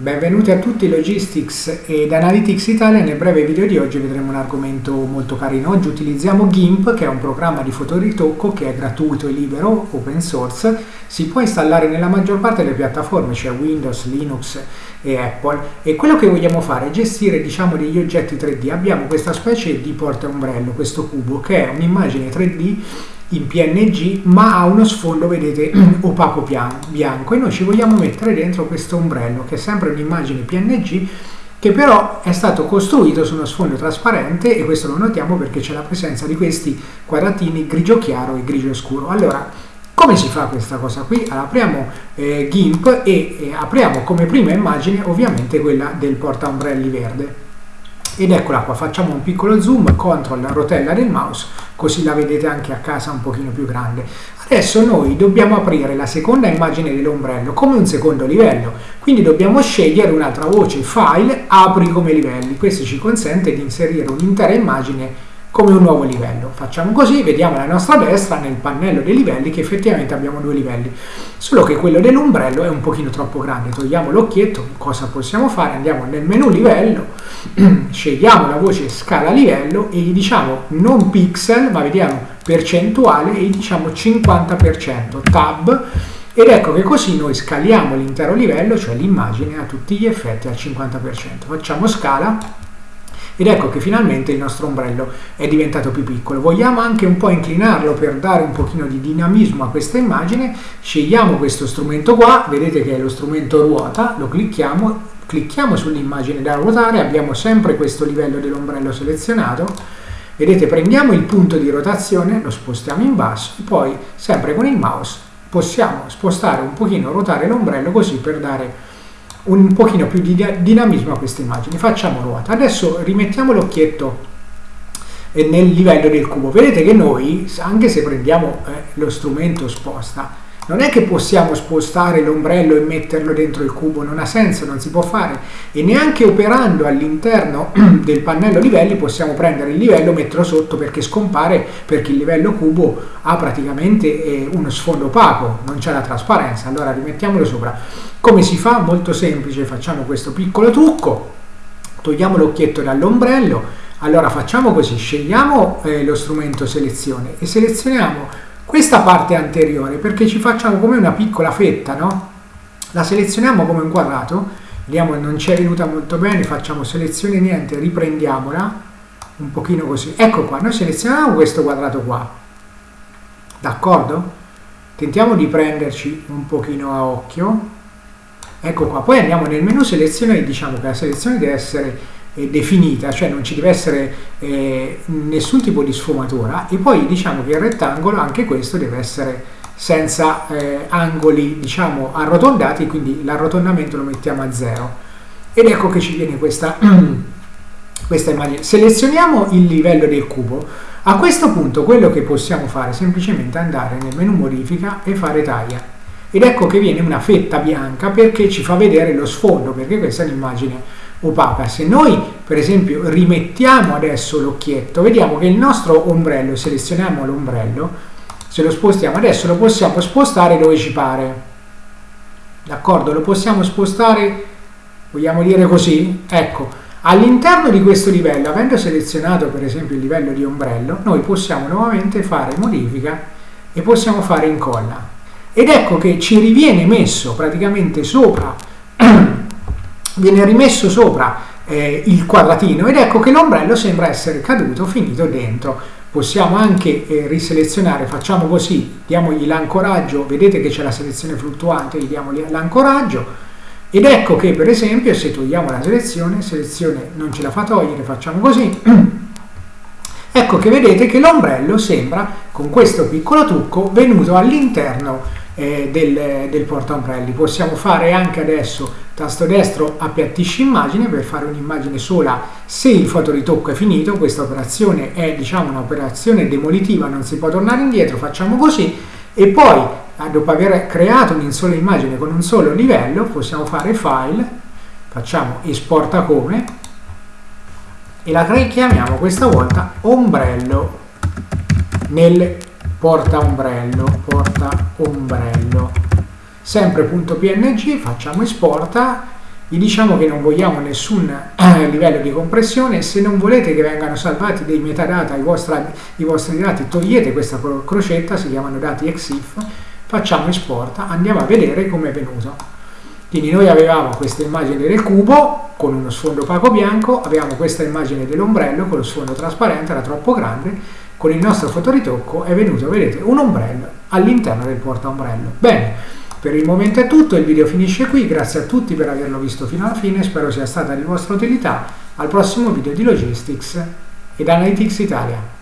Benvenuti a tutti Logistics ed Analytics Italia. Nel breve video di oggi vedremo un argomento molto carino. Oggi utilizziamo GIMP, che è un programma di fotoritocco che è gratuito e libero, open source. Si può installare nella maggior parte delle piattaforme, cioè Windows, Linux e Apple. E quello che vogliamo fare è gestire diciamo, degli oggetti 3D. Abbiamo questa specie di porta ombrello, questo cubo, che è un'immagine 3D in PNG ma ha uno sfondo vedete opaco bianco. E noi ci vogliamo mettere dentro questo ombrello che è sempre un'immagine PNG che però è stato costruito su uno sfondo trasparente e questo lo notiamo perché c'è la presenza di questi quadratini grigio chiaro e grigio scuro. Allora come si fa questa cosa qui? Allora, apriamo eh, GIMP e eh, apriamo come prima immagine ovviamente quella del porta ombrelli verde ed eccola qua, facciamo un piccolo zoom, control la rotella del mouse, così la vedete anche a casa un pochino più grande. Adesso noi dobbiamo aprire la seconda immagine dell'ombrello come un secondo livello, quindi dobbiamo scegliere un'altra voce, file, apri come livelli, questo ci consente di inserire un'intera immagine come un nuovo livello. Facciamo così, vediamo alla nostra destra nel pannello dei livelli che effettivamente abbiamo due livelli, solo che quello dell'ombrello è un pochino troppo grande. Togliamo l'occhietto, cosa possiamo fare? Andiamo nel menu livello, scegliamo la voce scala livello e gli diciamo non pixel, ma vediamo percentuale e gli diciamo 50%, tab, ed ecco che così noi scaliamo l'intero livello, cioè l'immagine a tutti gli effetti al 50%. Facciamo scala ed ecco che finalmente il nostro ombrello è diventato più piccolo. Vogliamo anche un po' inclinarlo per dare un pochino di dinamismo a questa immagine, scegliamo questo strumento qua, vedete che è lo strumento ruota, lo clicchiamo, clicchiamo sull'immagine da ruotare, abbiamo sempre questo livello dell'ombrello selezionato, vedete prendiamo il punto di rotazione, lo spostiamo in basso e poi sempre con il mouse possiamo spostare un pochino, ruotare l'ombrello così per dare un pochino più di dinamismo a queste immagini. Facciamo ruota. Adesso rimettiamo l'occhietto eh, nel livello del cubo. Vedete che noi, anche se prendiamo eh, lo strumento sposta, non è che possiamo spostare l'ombrello e metterlo dentro il cubo, non ha senso, non si può fare. E neanche operando all'interno del pannello livelli possiamo prendere il livello e metterlo sotto perché scompare, perché il livello cubo ha praticamente eh, uno sfondo opaco, non c'è la trasparenza. Allora rimettiamolo sopra. Come si fa? Molto semplice, facciamo questo piccolo trucco, togliamo l'occhietto dall'ombrello, allora facciamo così, scegliamo eh, lo strumento selezione e selezioniamo questa parte anteriore perché ci facciamo come una piccola fetta, no? La selezioniamo come un quadrato, vediamo che non ci è venuta molto bene, facciamo selezione niente, riprendiamola, un pochino così. Ecco qua, noi selezioniamo questo quadrato qua, d'accordo? Tentiamo di prenderci un pochino a occhio, Ecco qua, poi andiamo nel menu selezione e diciamo che la selezione deve essere eh, definita, cioè non ci deve essere eh, nessun tipo di sfumatura e poi diciamo che il rettangolo, anche questo deve essere senza eh, angoli diciamo arrotondati, quindi l'arrotondamento lo mettiamo a zero. Ed ecco che ci viene questa, questa immagine. Selezioniamo il livello del cubo. A questo punto quello che possiamo fare è semplicemente andare nel menu modifica e fare taglia ed ecco che viene una fetta bianca perché ci fa vedere lo sfondo perché questa è un'immagine opaca. Se noi per esempio rimettiamo adesso l'occhietto vediamo che il nostro ombrello selezioniamo l'ombrello se lo spostiamo adesso lo possiamo spostare dove ci pare. D'accordo? Lo possiamo spostare vogliamo dire così? Ecco all'interno di questo livello avendo selezionato per esempio il livello di ombrello noi possiamo nuovamente fare modifica e possiamo fare incolla ed ecco che ci riviene messo praticamente sopra, viene rimesso sopra eh, il quadratino. Ed ecco che l'ombrello sembra essere caduto, finito dentro. Possiamo anche eh, riselezionare, facciamo così, diamogli l'ancoraggio, vedete che c'è la selezione fluttuante, gli diamo l'ancoraggio. Ed ecco che per esempio se togliamo la selezione, selezione non ce la fa togliere, facciamo così, ecco che vedete che l'ombrello sembra con questo piccolo trucco venuto all'interno eh, del, del portaombrelli. Possiamo fare anche adesso tasto destro appiattisci immagine per fare un'immagine sola se il fotoritocco è finito. Questa operazione è diciamo un'operazione demolitiva, non si può tornare indietro, facciamo così e poi eh, dopo aver creato una sola immagine con un solo livello possiamo fare file, facciamo esporta come e la chiamiamo questa volta ombrello nel porta ombrello, porta ombrello. Sempre punto .png, facciamo esporta gli diciamo che non vogliamo nessun eh, livello di compressione, se non volete che vengano salvati dei metadata ai vostri, i vostri dati, togliete questa crocetta, si chiamano dati EXIF, facciamo export, andiamo a vedere come è venuto. Quindi noi avevamo questa immagine del cubo con uno sfondo opaco bianco, avevamo questa immagine dell'ombrello con lo sfondo trasparente, era troppo grande, con il nostro fotoritocco è venuto, vedete, un ombrello all'interno del porta ombrello. Bene, per il momento è tutto, il video finisce qui, grazie a tutti per averlo visto fino alla fine, spero sia stata di vostra utilità. Al prossimo video di Logistics ed Analytics Italia.